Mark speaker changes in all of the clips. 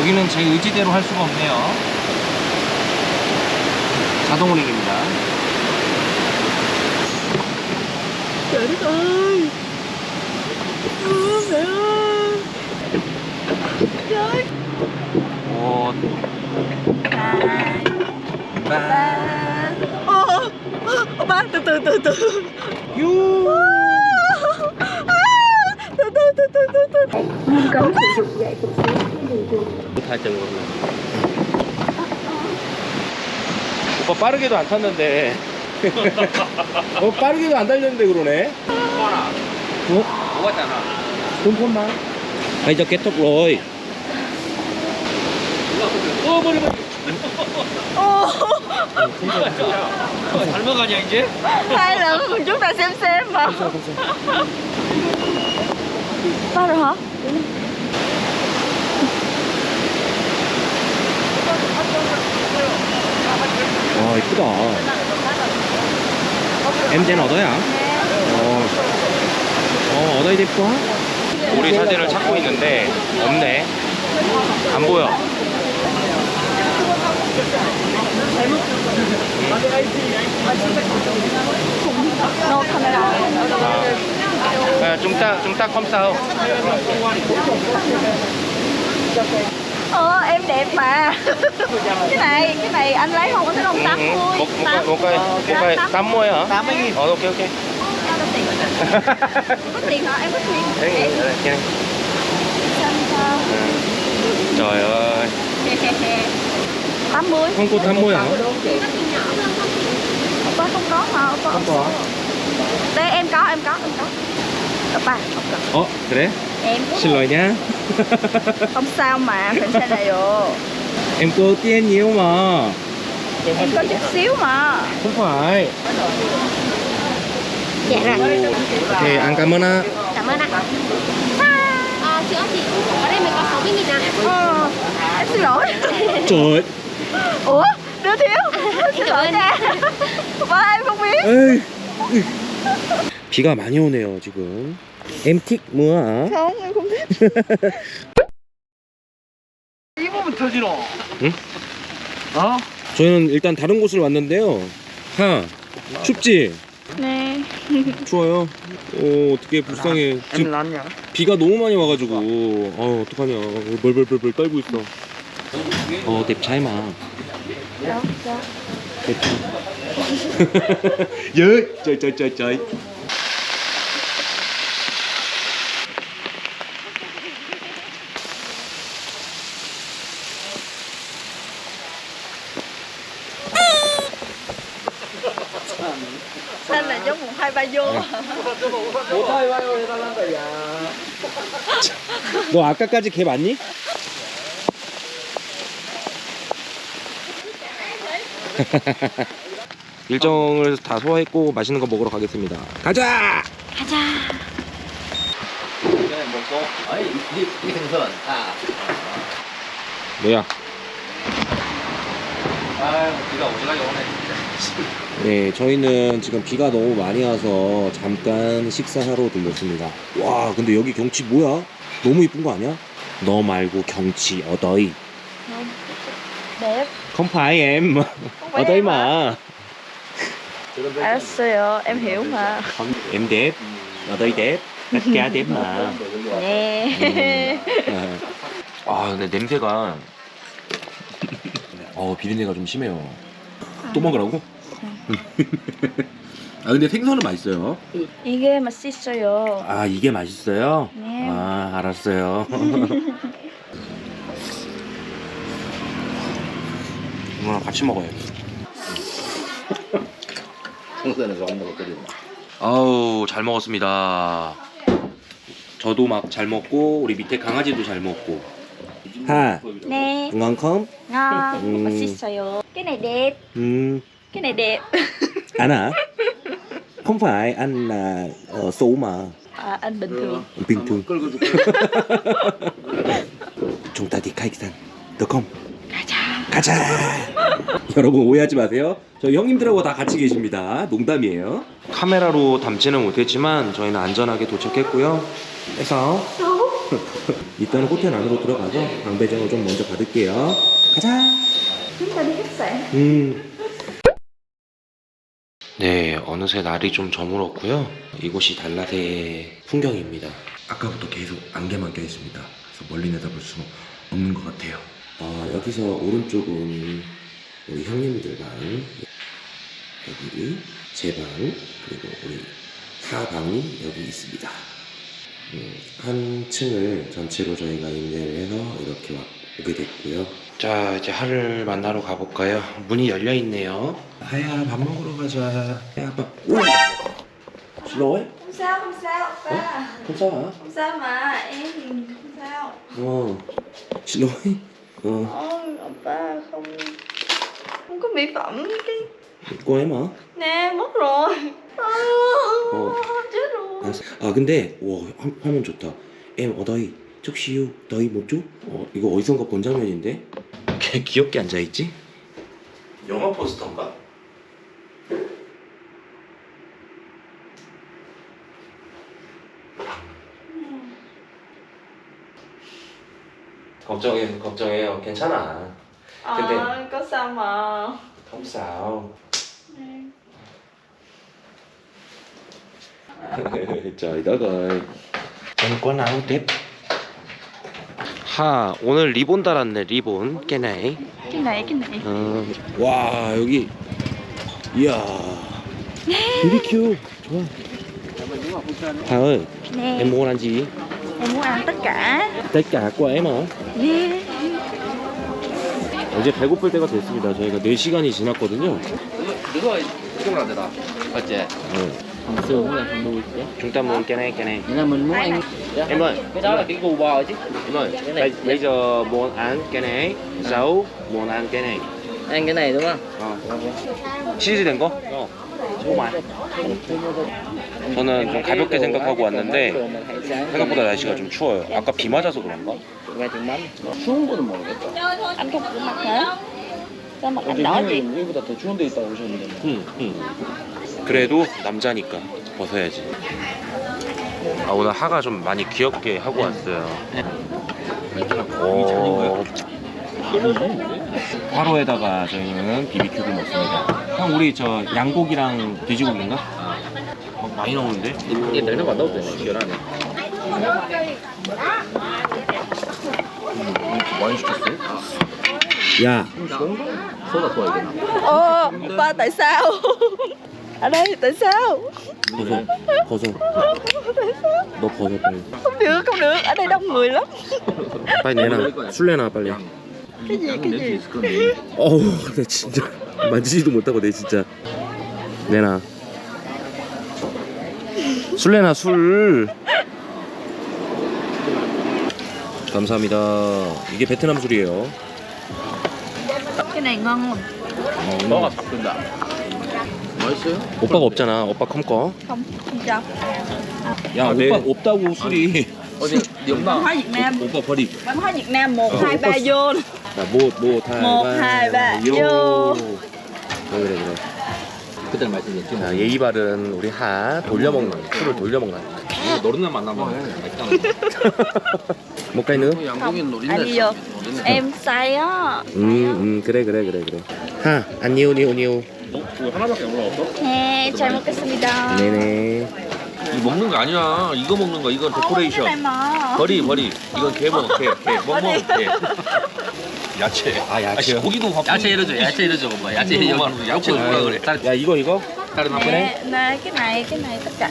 Speaker 1: 여기는 제 의지대로 할 수가 없네요. 자동 운행입니다. 오, 빠.
Speaker 2: Ô, ô, ba từ từ từ từ
Speaker 1: 유.
Speaker 2: Cấm sử dụng.
Speaker 1: 오빠 빠르게도 안 탔는데. 어 빠르게도 안 달렸는데 그러네. 어?
Speaker 3: 뭐가잖아.
Speaker 1: 잠깐만. 아니 저 개톡 로이. 어 머리 머리.
Speaker 3: 먹어가냐 이제?
Speaker 2: Hai lần chúng ta xem xem mà Rồi hả?
Speaker 1: 와 이쁘다. MZ는 얻어야. 어. 어 얻어야 될 거. 우리 사진을 찾고 있는데 없네. 안 보여.
Speaker 2: No camera
Speaker 1: 아, à, chúng ta chúng ta không sao.
Speaker 2: Ờ em đẹp mà. Cái này cái này anh lấy không có thấy không? Ừ, 80
Speaker 1: một, cây một, cây một cái 80 hả?
Speaker 3: 80 nghìn.
Speaker 1: Ờ, ok ok.
Speaker 2: Có tiền hả? Em có tiền.
Speaker 1: Đấy, ờ,
Speaker 2: em. Ừ.
Speaker 1: Trời ơi.
Speaker 2: 80
Speaker 1: Không có 80 hả?
Speaker 2: Không? Có không có mà
Speaker 1: Không có.
Speaker 2: Đây em có, em có, em có. Opa,
Speaker 1: oh, 그래?
Speaker 2: Em
Speaker 1: Xin lỗi nha.
Speaker 2: Không sao mà, phải xe này rồi
Speaker 1: Em có tiền nhiều mà.
Speaker 2: Em có chút xíu mà.
Speaker 1: Không phải.
Speaker 2: Dạ rồi.
Speaker 1: Thì ăn cảm ơn ạ.
Speaker 2: Cảm ơn ạ.
Speaker 4: À, Chị ơi chị, ở đây mình có 60 nghìn ạ
Speaker 2: Ờ, em xin lỗi.
Speaker 1: Trời
Speaker 2: Ủa, đứa thiếu. Xin lỗi nha. Ba em không biết.
Speaker 1: Ê. 비가 많이 오네요 지금. 엠틱 뭐야?
Speaker 3: 입으면 터지노.
Speaker 1: 응?
Speaker 3: 어?
Speaker 1: 저희는 일단 다른 곳을 왔는데요. 하 춥지?
Speaker 2: Nè
Speaker 1: 추워요. 어 어떻게 불쌍해. 지금? 비가 너무 많이 와가지고 어 어떡하냐 벌벌벌벌 떨고 있어 어
Speaker 2: Đâu, sao?
Speaker 1: 예 trời trời trời trời
Speaker 2: Anh là giống một hai ba vô
Speaker 3: 못하이 와요 해달란다 야.
Speaker 1: 너 아까까지 개 맞니? 일정을 다 소화했고 맛있는 거 먹으러 가겠습니다 가자
Speaker 2: 가자
Speaker 3: 먹고. 아니 이, 이 생선. 아.
Speaker 1: 뭐야
Speaker 3: 아유 비가 오지가게 오네.
Speaker 1: 네 저희는 지금 비가 너무 많이 와서 잠깐 식사하러 들렸습니다 와 근데 여기 경치 뭐야? 너무 이쁜 거 아니야? 너 말고 경치 어더이 ở đây mà
Speaker 2: 알았어요. em hiểu mà
Speaker 1: em đẹp ở đây đẹp tất cả đẹp mà
Speaker 2: Nè
Speaker 1: 아 근데 냄새가 어 비린내가 좀 심해요. 또 먹으라고? 아 근데 생선은 맛있어요.
Speaker 2: 이게 맛있어요.
Speaker 1: 아 이게 맛있어요?
Speaker 2: 네.
Speaker 1: 아 알았어요. 이거랑 같이 먹어요
Speaker 3: 생선에서 한 먹어 끓이고.
Speaker 1: 아우 잘 먹었습니다 저도 막 잘 먹고 우리 밑에 강아지도 잘 먹고 하
Speaker 2: Nè
Speaker 1: ngon không?
Speaker 2: ngon
Speaker 1: Ừ.
Speaker 2: 맛있어요 cái này đẹp
Speaker 1: Ừ,
Speaker 2: cái này đẹp
Speaker 1: anh hả? Không phải, anh là ờ, số mà
Speaker 2: à, anh bình thường
Speaker 1: bình thường.
Speaker 3: 끌고 줄게.
Speaker 1: Chúng ta đi khách sạn, được không?
Speaker 2: 가자
Speaker 1: 가자. 여러분 오해하지 마세요. 저희 형님들하고 다 같이 계십니다. 농담이에요. 카메라로 담지는 못했지만 저희는 안전하게 도착했고요. 그래서 일단은 호텔 안으로 들어가서 방배정을 좀 먼저 받을게요. 가자.
Speaker 2: Khách sạn.
Speaker 1: 음. 네, 어느새 날이 좀 저물었고요. 이곳이 달랏의 풍경입니다. 아까부터 계속 안개만 껴 있습니다. 그래서 멀리 내다볼 수 없는 것 같아요. 어, 여기서 오른쪽은 우리 형님들 방, 여기 제 방, 그리고 우리 사방이 여기 있습니다. 음, 한 층을 전체로 저희가 임대를 해서 이렇게 와- 오게 됐고요. 자, 이제 하를 만나러 가볼까요? 문이 열려 있네요. 하야, 밥 먹으러 가자. 야, 밥. 우와! 슬로워?
Speaker 2: Không sao, không sao, oppa.
Speaker 1: 괜찮아.
Speaker 2: Không sao mà, em thì không sao.
Speaker 1: 어. 슬로워? 어.
Speaker 2: Ôi, oppa không không có mỹ phẩm cái
Speaker 1: 꼬 해마.
Speaker 2: nè mất rồi. À,
Speaker 1: Ồ.
Speaker 2: chết rồi.
Speaker 1: 알았어. 아, 근데, 와, 화- 화면 좋다. 엠, 어다이, 쪽시유, 너희 못 줘? 어, 이거 어디선가 본 장면인데? 걔 귀엽게 앉아있지? 영화 포스터인가? 걱정해, 걱정해요. 괜찮아. 근데-
Speaker 2: Ờ, có sao mà.
Speaker 1: không sao. Trời đất ơi. Em có áo tiếp. 하 오늘 리본 달았네 리본
Speaker 2: này, cái này.
Speaker 1: 어. 와 여기 이야 BBQ 좋아 하은
Speaker 2: Nè,
Speaker 1: em mua ăn gì
Speaker 2: em muốn ăn tất cả.
Speaker 1: tất cả của em hả
Speaker 2: Nè.
Speaker 1: 이제 배고플 때가 됐습니다 저희가 4시간이 지났거든요
Speaker 3: 이거 이거 안 되나? 어째?
Speaker 1: 네.
Speaker 3: xương là không nuôi chứ
Speaker 1: chúng ta muốn cái này cái này
Speaker 3: Nghĩa là mình muốn ăn
Speaker 1: em ơi
Speaker 3: cái đó là cái gu bò chứ
Speaker 1: em ơi
Speaker 3: Cái này-
Speaker 1: bây, bây giờ muốn ăn cái này rau muốn ăn cái này
Speaker 3: ăn cái này đúng không?
Speaker 1: 어. 치즈된 거? 어. 정말. 저는 좀 가볍게 생각하고 왔는데 생각보다 날씨가 좀 추워요. 아까 비 맞아서 그런가?
Speaker 3: 추운 거는 모르겠다?
Speaker 2: Sao mặt anh đỏ vậy?
Speaker 3: 여기보다 더 추운 데 있다고 오셨는데
Speaker 1: 응, 응. 그래도 남자니까 벗어야지. 아 오늘 하가 좀 많이 귀엽게 하고 왔어요. 오. 화로에다가 저희는 비비큐를 먹습니다. 형 우리 저 양고기랑 돼지고기인가? 어, 많이 나오는데?
Speaker 3: 얘 내는 거 넣어도 되네 시원하네 많이 시켰어요?
Speaker 1: 야,
Speaker 3: 소다 좋아야 되나?
Speaker 2: Ờ, ba tại sao? Ở đây tại sao?
Speaker 1: 벗어, 벗어. 너 벗어 빨리.
Speaker 2: Không được, không được, ở đây đông người lắm.
Speaker 1: 빨리 내놔. 술 내놔 빨리.
Speaker 2: Cái gì, cái gì?
Speaker 1: 어우, 나 진짜 만지지도 못하고 내 진짜. 내놔. 술 내놔 술. 감사합니다. 이게 베트남 술이에요.
Speaker 2: Ngon không?
Speaker 3: 너가 잡든다 맛있어요?
Speaker 1: 오빠가 없잖아. 오빠 컴 거.
Speaker 2: Không, không cho.
Speaker 1: 야,
Speaker 3: 아,
Speaker 1: 오빠
Speaker 3: 네.
Speaker 1: 없다고 술이.
Speaker 3: 어디
Speaker 2: hóa Việt Nam.
Speaker 1: 오빠 버리.
Speaker 2: Văn hóa Việt Nam 1, 2, 3 vô.
Speaker 1: 자, 못, 못, 하,
Speaker 2: 못, hai, ba, 요.
Speaker 1: 그래, 그래, 그래.
Speaker 3: 그때 말씀드렸지
Speaker 1: 자, 예의 바른 우리 하 돌려먹는 술을 돌려먹는.
Speaker 3: 노른날 만나면 맛있다는
Speaker 1: 뭔가 있는?
Speaker 3: 양고기는 노린내
Speaker 2: Anh đi vô. Em á.
Speaker 1: 음, 음, 그래, 그래, 그래, 그래. 하, 안니오, 니오, 니오.
Speaker 3: 이거 하나밖에 안 올라왔어?
Speaker 2: Nè, 잘 먹겠습니다.
Speaker 1: 네네.
Speaker 5: 이거 먹는 거 아니야. 이거 먹는 거. 이건
Speaker 2: này
Speaker 5: 데코레이션.
Speaker 2: mà.
Speaker 5: 버리 버리. 이건 개 먹어. 개. 개. 뭐 먹어. 개. 야채.
Speaker 1: 아?
Speaker 5: 아니, 고기도 갖고.
Speaker 3: 야채 이러죠 야채 이러죠 뭐 야채
Speaker 5: 고기도
Speaker 3: 여기
Speaker 5: 야채 뭐라 그래.
Speaker 1: 야, 이거, 이거?
Speaker 3: 다른
Speaker 2: nè, cái này, cái này tất cả.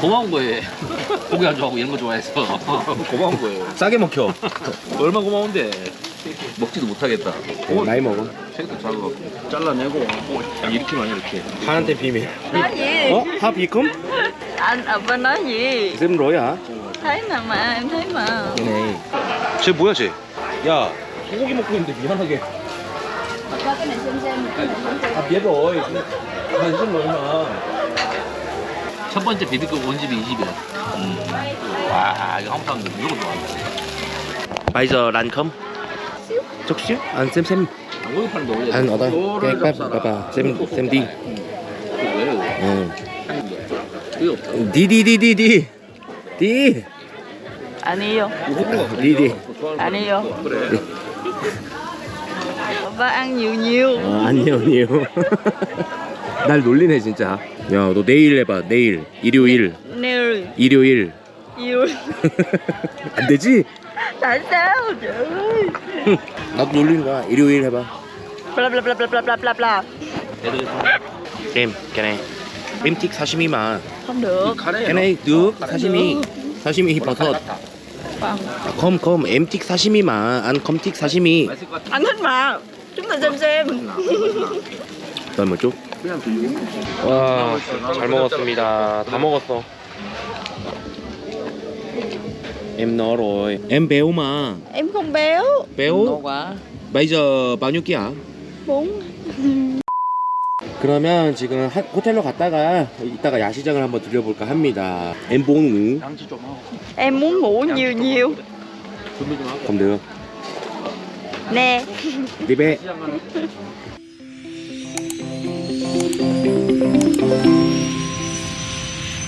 Speaker 3: 고마운 거예요 고기 안 좋아하고 이런 거 좋아해서 고마운 거예요
Speaker 1: 싸게 먹혀.
Speaker 3: 얼마 고마운데 먹지도 못하겠다
Speaker 1: 어, 나이 먹어.
Speaker 3: 색도 작아갖고 잘라내고 야, 이렇게만 이렇게
Speaker 1: 하한테 비밀.
Speaker 2: Gì?
Speaker 1: 어? 하 비컴?
Speaker 2: Anh ở bên nói gì?
Speaker 1: 쌤 로야.
Speaker 2: Thấy mà, em thấy mà.
Speaker 1: 쟤 뭐야, 쟤? 야, 소고기 먹고 있는데 미안하게. 아, rồi. 관심 얼마.
Speaker 3: 첫 번째 비비큐 온 집이 이 집이야 와 이거 한국 사람들 무조건 좋아한다. 양고기 파는데 원래
Speaker 1: ăn ở đây
Speaker 3: 요거를
Speaker 1: cái bắp
Speaker 3: 잡숴라.
Speaker 1: bắp à xem xem đi
Speaker 3: 그
Speaker 2: 아니요.
Speaker 1: đi đi
Speaker 2: 아니요. 오빠 ăn nhiều nhiều.
Speaker 1: 어, 아니요 아니요 날 놀리네 진짜 야 너 내일 해봐 내일 일요일
Speaker 2: 내일
Speaker 1: 일요일
Speaker 2: yêu.
Speaker 1: 안 되지?
Speaker 2: Tại sao trời ơi?
Speaker 1: 나도 놀리는 거야 일요일 해봐
Speaker 2: Bla bla bla bla bla bla bla bla.
Speaker 1: em cái này em thích sashimi mà
Speaker 2: Không được.
Speaker 1: cái này được sashimi sashimi 버섯
Speaker 2: Không.
Speaker 1: không không em thích sashimi mà anh không thích sashimi
Speaker 3: 맛있을 것 같아.
Speaker 2: Anh thích mà. Chúng ta xem xem.
Speaker 1: 넌뭐 쪽?
Speaker 3: 그냥 들리고.
Speaker 1: 와, 잘 먹었습니다. 다 먹었어. Em no rồi. Em béo mà.
Speaker 2: Em không béo.
Speaker 1: béo.
Speaker 2: quá.
Speaker 1: Bây giờ bao nhiêu kg?
Speaker 2: Bốn.
Speaker 1: 그러면 지금 하- 호텔로 갔다가 이따가 야시장을 한번 들려볼까 합니다. ngủ
Speaker 3: 양치 좀 하고.
Speaker 2: Ngủ nhiều nhiều.
Speaker 3: 준비 좀 하고.
Speaker 1: đi bé.
Speaker 3: 시장 가는